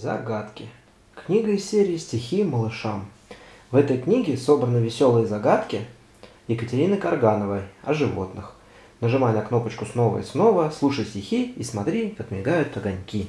Загадки. Книга из серии «Стихи малышам». В этой книге собраны веселые загадки Екатерины Каргановой о животных. Нажимай на кнопочку снова и снова, слушай стихи и смотри, как мигают огоньки.